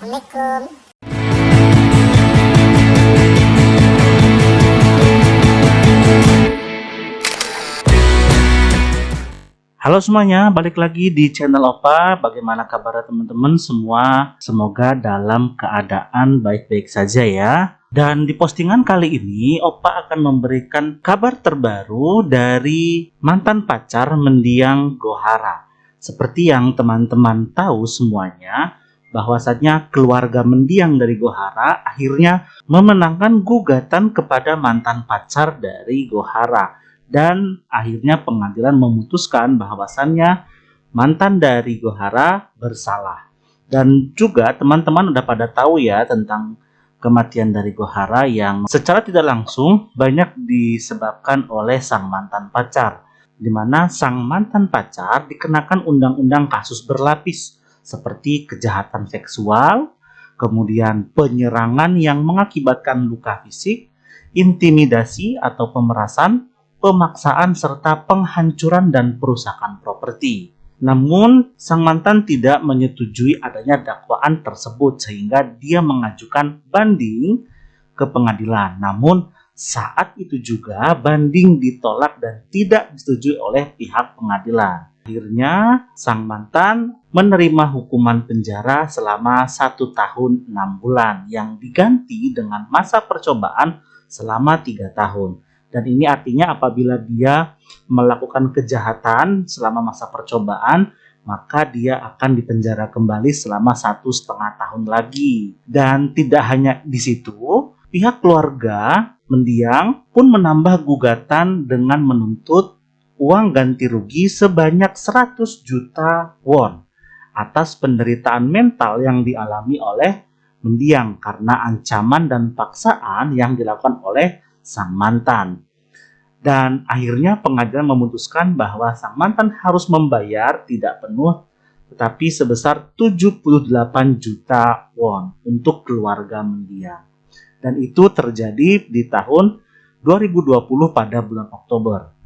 Assalamualaikum. Halo semuanya, balik lagi di channel Opa. Bagaimana kabar teman-teman semua? Semoga dalam keadaan baik-baik saja ya. Dan di postingan kali ini, Opa akan memberikan kabar terbaru dari mantan pacar mendiang Gohara. Seperti yang teman-teman tahu semuanya, bahwasannya keluarga mendiang dari Gohara akhirnya memenangkan gugatan kepada mantan pacar dari Gohara dan akhirnya pengadilan memutuskan bahwasannya mantan dari Gohara bersalah. Dan juga teman-teman udah pada tahu ya tentang kematian dari Gohara yang secara tidak langsung banyak disebabkan oleh sang mantan pacar. Di mana sang mantan pacar dikenakan undang-undang kasus berlapis seperti kejahatan seksual, kemudian penyerangan yang mengakibatkan luka fisik, intimidasi atau pemerasan, pemaksaan serta penghancuran dan perusakan properti. Namun, sang mantan tidak menyetujui adanya dakwaan tersebut sehingga dia mengajukan banding ke pengadilan. Namun, saat itu juga banding ditolak dan tidak disetujui oleh pihak pengadilan. Akhirnya, sang mantan menerima hukuman penjara selama satu tahun enam bulan yang diganti dengan masa percobaan selama tiga tahun. Dan ini artinya apabila dia melakukan kejahatan selama masa percobaan, maka dia akan dipenjara kembali selama satu setengah tahun lagi. Dan tidak hanya di situ, pihak keluarga mendiang pun menambah gugatan dengan menuntut uang ganti rugi sebanyak 100 juta won atas penderitaan mental yang dialami oleh mendiang karena ancaman dan paksaan yang dilakukan oleh sang mantan. Dan akhirnya pengadilan memutuskan bahwa sang mantan harus membayar tidak penuh tetapi sebesar 78 juta won untuk keluarga mendiang. Dan itu terjadi di tahun 2020 pada bulan Oktober.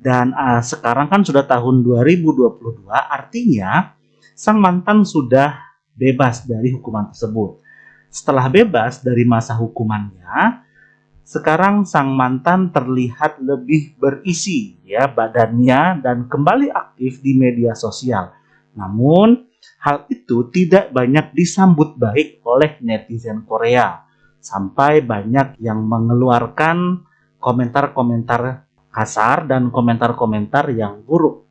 Dan uh, sekarang kan sudah tahun 2022, artinya sang mantan sudah bebas dari hukuman tersebut. Setelah bebas dari masa hukumannya, sekarang sang mantan terlihat lebih berisi ya badannya dan kembali aktif di media sosial. Namun hal itu tidak banyak disambut baik oleh netizen Korea sampai banyak yang mengeluarkan komentar-komentar kasar dan komentar-komentar yang buruk.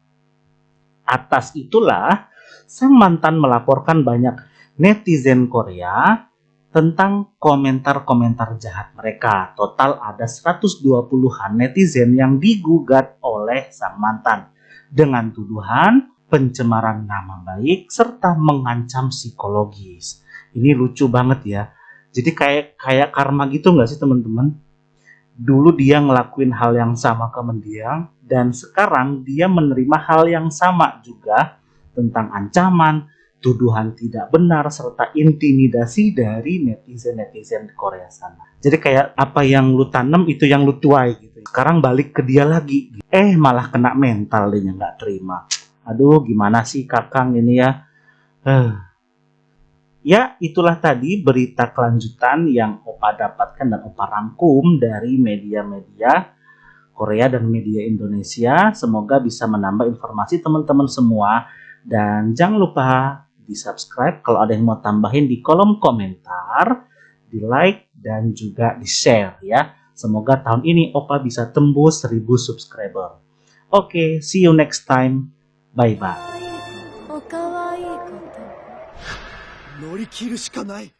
Atas itulah sang mantan melaporkan banyak netizen Korea tentang komentar-komentar jahat mereka. Total ada 120-an netizen yang digugat oleh sang mantan dengan tuduhan pencemaran nama baik serta mengancam psikologis. Ini lucu banget ya. Jadi kayak kayak karma gitu nggak sih teman-teman? Dulu dia ngelakuin hal yang sama ke mendiang dan sekarang dia menerima hal yang sama juga tentang ancaman, tuduhan tidak benar serta intimidasi dari netizen-netizen Korea sana. Jadi kayak apa yang lu tanam itu yang lu tuai gitu. Sekarang balik ke dia lagi. Eh malah kena mental dia nggak terima. Aduh gimana sih kakang ini ya. Uh. Ya itulah tadi berita kelanjutan yang Opa dapatkan dan Opa rangkum dari media-media Korea dan media Indonesia. Semoga bisa menambah informasi teman-teman semua. Dan jangan lupa di subscribe kalau ada yang mau tambahin di kolom komentar di like dan juga di share ya semoga tahun ini Opa bisa tembus 1000 subscriber oke okay, see you next time 乗り切るしかない。